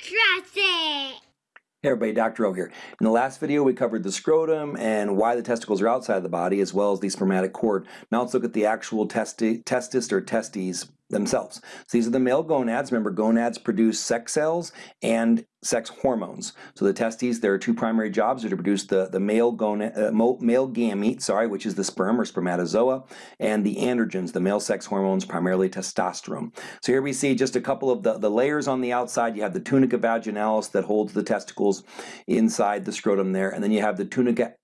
It. Hey everybody, Dr. O here. In the last video we covered the scrotum and why the testicles are outside the body as well as the spermatic cord. Now let's look at the actual testi testis or testes themselves. So these are the male gonads. Remember gonads produce sex cells and sex hormones. So the testes, there are two primary jobs are to produce the, the male, gonad, uh, male gamete, sorry, which is the sperm or spermatozoa, and the androgens, the male sex hormones, primarily testosterone. So here we see just a couple of the, the layers on the outside. You have the tunica vaginalis that holds the testicles inside the scrotum there, and then you have the tunica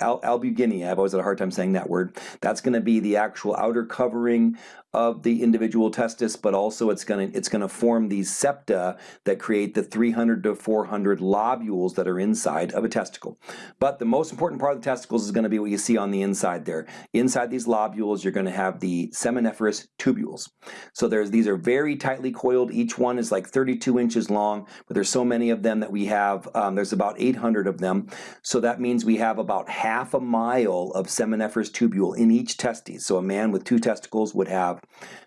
al albuginea, I've always had a hard time saying that word. That's going to be the actual outer covering of the individual testis, but also it's going to it's going to form these septa that create the 300 to 400 lobules that are inside of a testicle. But the most important part of the testicles is going to be what you see on the inside there. Inside these lobules, you're going to have the seminiferous tubules. So there's these are very tightly coiled. Each one is like 32 inches long, but there's so many of them that we have. Um, there's about 800 of them. So that means we have about half a mile of seminiferous tubule in each testes. So a man with two testicles would have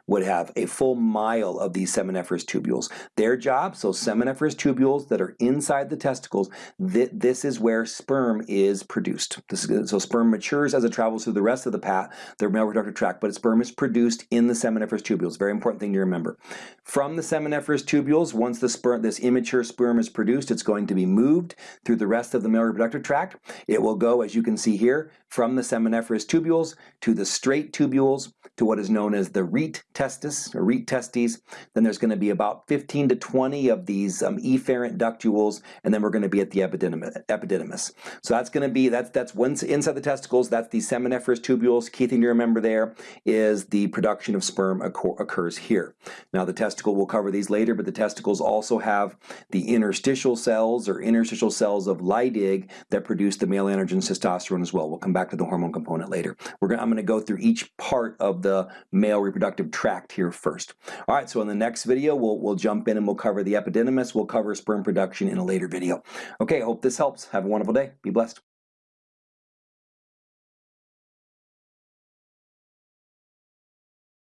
would have a full mile of these seminiferous tubules. Their job, so seminiferous tubules that are inside the testicles, th this is where sperm is produced. Is, so sperm matures as it travels through the rest of the path, the male reproductive tract, but sperm is produced in the seminiferous tubules. Very important thing to remember. From the seminiferous tubules, once the sperm, this immature sperm is produced, it's going to be moved through the rest of the male reproductive tract. It will go, as you can see here, from the seminiferous tubules to the straight tubules to what is known as the rete testis or rete testes. Then there's going to be about 15 to 20 of these um, efferent ductules, and then we're going to be at the epididymis. So that's going to be that's that's once inside the testicles. That's the seminiferous tubules. Key thing to remember there is the production of sperm occurs here. Now the testicle will cover these later, but the testicles also have the interstitial cells or interstitial cells of Leydig that produce the male androgen testosterone as well. We'll come back to the hormone component later. We're gonna, I'm going to go through each part of the male reproductive tract here first. All right, so in the next video, we'll, we'll jump in and we'll cover the epididymis. We'll cover sperm production in a later video. Okay, hope this helps. Have a wonderful day. Be blessed.